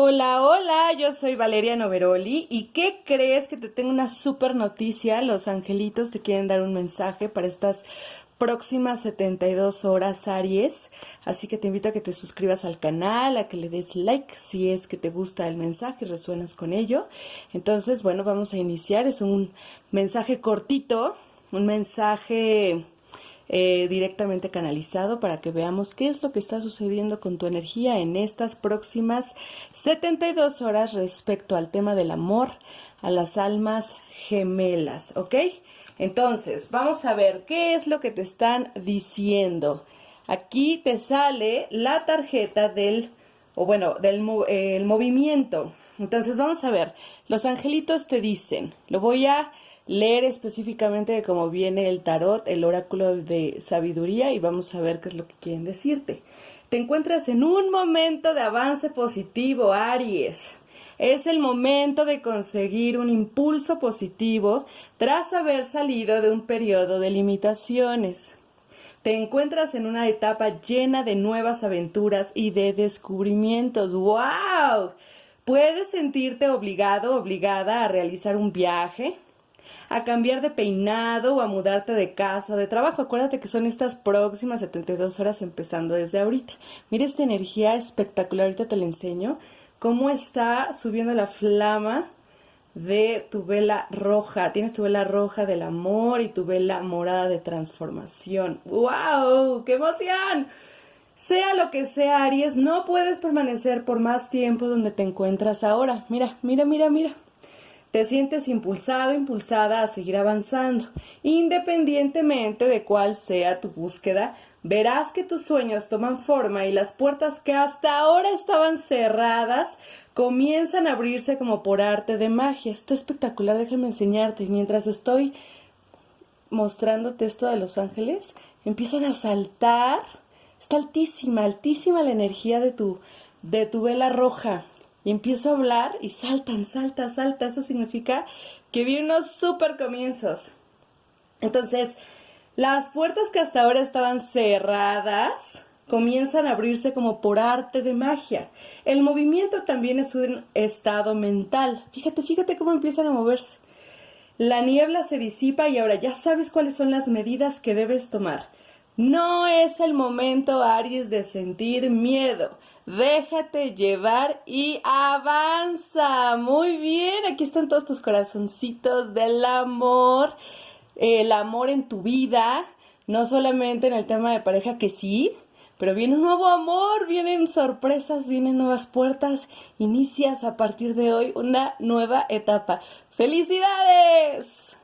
Hola, hola, yo soy Valeria Noveroli y ¿qué crees que te tengo una super noticia? Los angelitos te quieren dar un mensaje para estas próximas 72 horas Aries, así que te invito a que te suscribas al canal, a que le des like si es que te gusta el mensaje y resuenas con ello. Entonces, bueno, vamos a iniciar, es un mensaje cortito, un mensaje eh, directamente canalizado para que veamos qué es lo que está sucediendo con tu energía en estas próximas 72 horas respecto al tema del amor a las almas gemelas, ¿ok? Entonces, vamos a ver qué es lo que te están diciendo. Aquí te sale la tarjeta del, o bueno, del el movimiento. Entonces, vamos a ver, los angelitos te dicen, lo voy a leer específicamente de cómo viene el tarot, el oráculo de sabiduría y vamos a ver qué es lo que quieren decirte. Te encuentras en un momento de avance positivo, Aries. Es el momento de conseguir un impulso positivo tras haber salido de un periodo de limitaciones. Te encuentras en una etapa llena de nuevas aventuras y de descubrimientos. ¡Wow! Puedes sentirte obligado, obligada a realizar un viaje, a cambiar de peinado o a mudarte de casa o de trabajo. Acuérdate que son estas próximas 72 horas empezando desde ahorita. Mira esta energía espectacular, ahorita te la enseño. Cómo está subiendo la flama de tu vela roja. Tienes tu vela roja del amor y tu vela morada de transformación. ¡Wow! ¡Qué emoción! Sea lo que sea, Aries, no puedes permanecer por más tiempo donde te encuentras ahora. Mira, mira, mira, mira te sientes impulsado, impulsada a seguir avanzando. Independientemente de cuál sea tu búsqueda, verás que tus sueños toman forma y las puertas que hasta ahora estaban cerradas comienzan a abrirse como por arte de magia. Está espectacular, déjame enseñarte. Mientras estoy mostrándote esto de los ángeles, empiezan a saltar. Está altísima, altísima la energía de tu, de tu vela roja y empiezo a hablar y saltan, salta, salta. Eso significa que vi unos super comienzos. Entonces, las puertas que hasta ahora estaban cerradas comienzan a abrirse como por arte de magia. El movimiento también es un estado mental. Fíjate, fíjate cómo empiezan a moverse. La niebla se disipa y ahora ya sabes cuáles son las medidas que debes tomar. No es el momento, Aries, de sentir miedo. Déjate llevar y avanza. Muy bien, aquí están todos tus corazoncitos del amor, el amor en tu vida, no solamente en el tema de pareja que sí, pero viene un nuevo amor, vienen sorpresas, vienen nuevas puertas, inicias a partir de hoy una nueva etapa. ¡Felicidades!